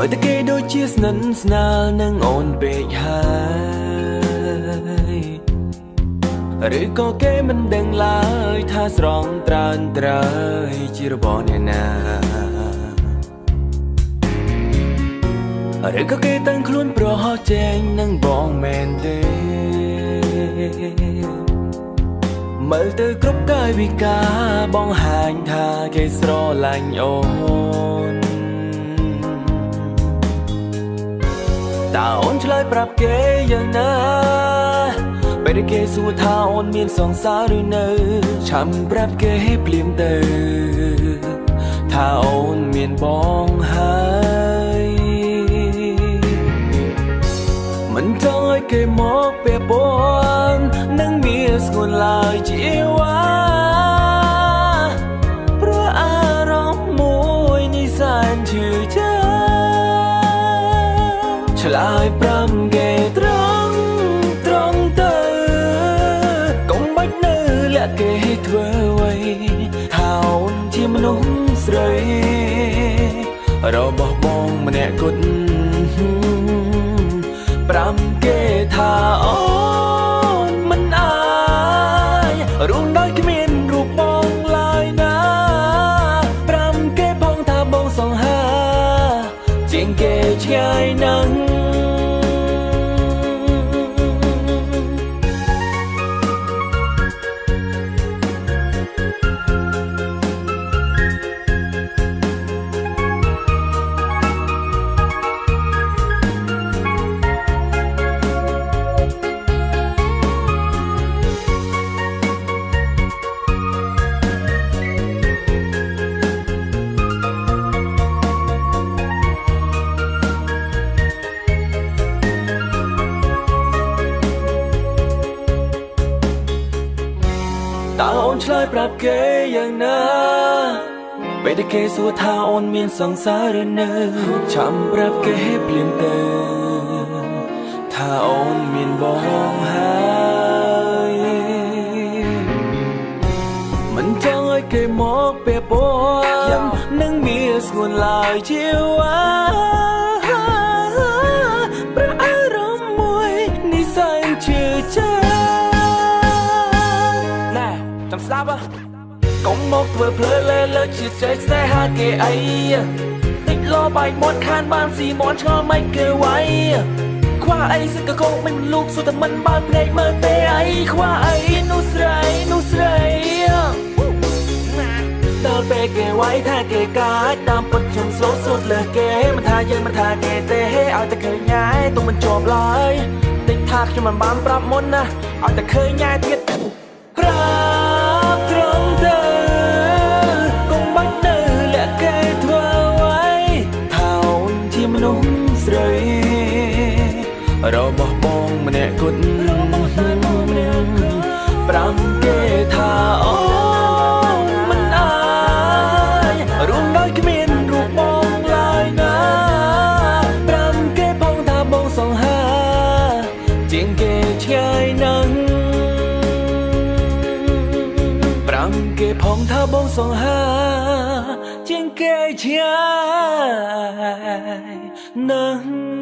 មើលតែគេដូចជាស្និទ្ធស្នាលនឹងអូនពេកហើយឬក៏គេមិនដឹងឡើយថាស្រងត្រើនត្រើយជារបស់អ្នកណាឬក៏គេតាំងខ្លួនប្រហោះចែងនឹងបងមែនទេមើលទៅគ្រប់កាយវិការបងហាញថាគេស្រឡាញ់អូន តើអូនឆ្លើយប្រាប់គេយ៉ាងណាពេលដែលគេសួរថាអូនមានសង្សារឬនៅឆាំប្រាប់គេភ្លាមទៅ ថាអូនមានបងហើយមិនចង់ឲ្យគេមកពាក់ព័ន្ធនឹងមានស្គនឡើយជាវ៉ា ឆ្លើយប្រាំគេត្រង់ត្រង់ទៅកុំបាច់នៅលាក់គេធ្វើអ្វីថាអូនជាមនុស្សស្រីរបស់បងម្នាក់គត់ប្រាំគេថាអូនមិនអายរួមដោយគ្មាន ជាងគេ ឆ្ងាយណាស់តើអូនឆ្លើយប្រាប់គេយ៉ាងណាពេលដែលគេសួរថាអូនមានសង្សារឬនៅឆាំប្រាប់គេភ្លាមទៅថាអូនមានបងហើយមិនចង់ឲ្យគេមកពាក់ព័ន្ធនឹងមានស្ងួនឡើយជាវ៉ា មកធ្វើភ្លើលើលើជាចេះស្នេហាគេអីតិចលោបាយមាត់ខានបានស៊ីមាត់ឆ្ងល់មិនគេវាយខ្វះអីសិកកោមិនលូកសុទ្ធតែមិនបើកភ្នែកមើលទេអីខ្វះអីនោះស្រីនោះស្រីដល់ពេលគេវាយថាគេកាចតាមពិតខ្ញុំស្លូតសុទ្ធលើគេមិនថាយើងមិនថាគេទេឲ្យតែឃើញញ៉ែទុំមិនជាប់ឡើយតិចថាខ្ញុំមិនបានប្រាប់មុនណាឲ្យតែឃើញញ៉ែទៀតប្រា បស់បងម្នាក់គត់ប្រាំគេថាអូនមិនអายរួមដោយគ្មានរូបបងឡើយណាប្រាំគេផងថាបងសង្ហាជាងគេឆ្ងាយណាស់ប្រាំគេផងថាបងសង្ហាជាងគេឆ្ងាយណាស់